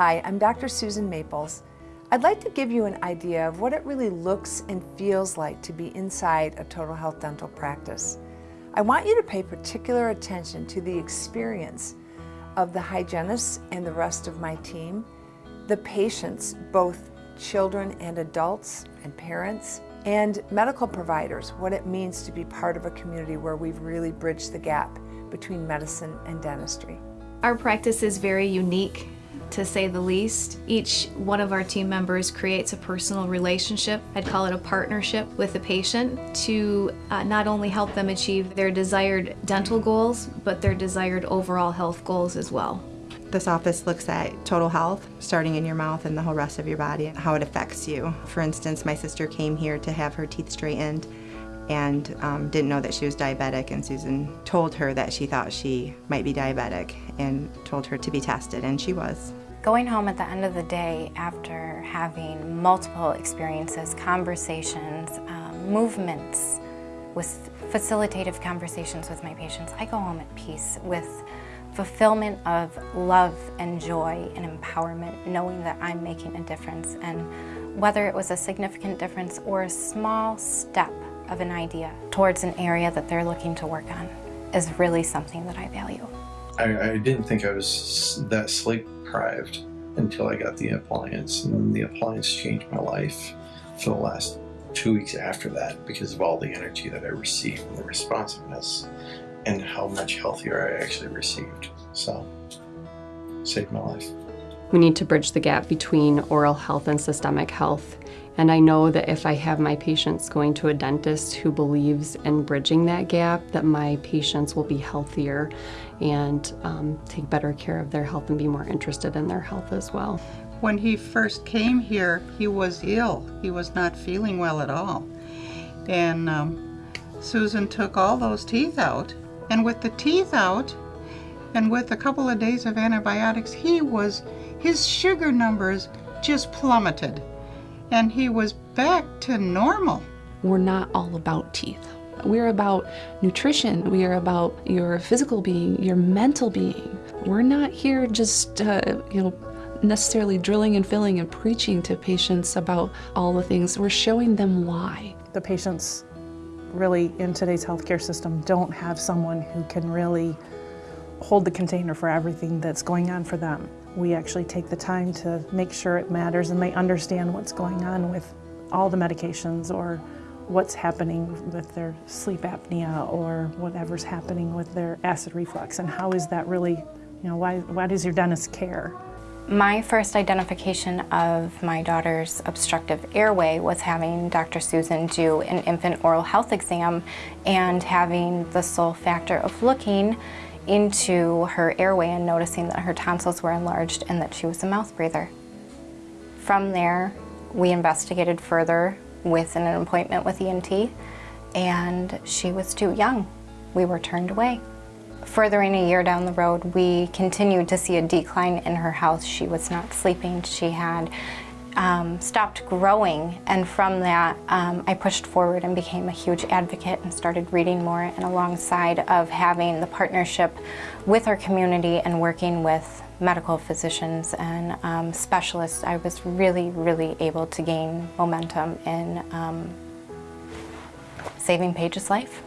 Hi, I'm Dr. Susan Maples. I'd like to give you an idea of what it really looks and feels like to be inside a total health dental practice. I want you to pay particular attention to the experience of the hygienists and the rest of my team, the patients, both children and adults and parents, and medical providers, what it means to be part of a community where we've really bridged the gap between medicine and dentistry. Our practice is very unique to say the least. Each one of our team members creates a personal relationship, I'd call it a partnership with the patient to uh, not only help them achieve their desired dental goals, but their desired overall health goals as well. This office looks at total health, starting in your mouth and the whole rest of your body, and how it affects you. For instance, my sister came here to have her teeth straightened and um, didn't know that she was diabetic and Susan told her that she thought she might be diabetic and told her to be tested and she was. Going home at the end of the day after having multiple experiences, conversations, um, movements, with facilitative conversations with my patients, I go home at peace with fulfillment of love and joy and empowerment, knowing that I'm making a difference. And whether it was a significant difference or a small step of an idea towards an area that they're looking to work on is really something that I value. I, I didn't think I was that sleep deprived until I got the appliance, and the appliance changed my life for the last two weeks after that because of all the energy that I received and the responsiveness and how much healthier I actually received. So, saved my life. We need to bridge the gap between oral health and systemic health. And I know that if I have my patients going to a dentist who believes in bridging that gap, that my patients will be healthier and um, take better care of their health and be more interested in their health as well. When he first came here, he was ill. He was not feeling well at all. And um, Susan took all those teeth out. And with the teeth out, and with a couple of days of antibiotics, he was, his sugar numbers just plummeted and he was back to normal. We're not all about teeth. We're about nutrition. We are about your physical being, your mental being. We're not here just, uh, you know, necessarily drilling and filling and preaching to patients about all the things. We're showing them why. The patients really in today's healthcare system don't have someone who can really hold the container for everything that's going on for them. We actually take the time to make sure it matters and they understand what's going on with all the medications or what's happening with their sleep apnea or whatever's happening with their acid reflux and how is that really, you know, why, why does your dentist care? My first identification of my daughter's obstructive airway was having Dr. Susan do an infant oral health exam and having the sole factor of looking into her airway and noticing that her tonsils were enlarged and that she was a mouth breather. From there, we investigated further with an appointment with ENT and she was too young. We were turned away. Furthering a year down the road, we continued to see a decline in her health. She was not sleeping. She had um, stopped growing and from that um, I pushed forward and became a huge advocate and started reading more and alongside of having the partnership with our community and working with medical physicians and um, specialists I was really really able to gain momentum in um, saving Paige's life.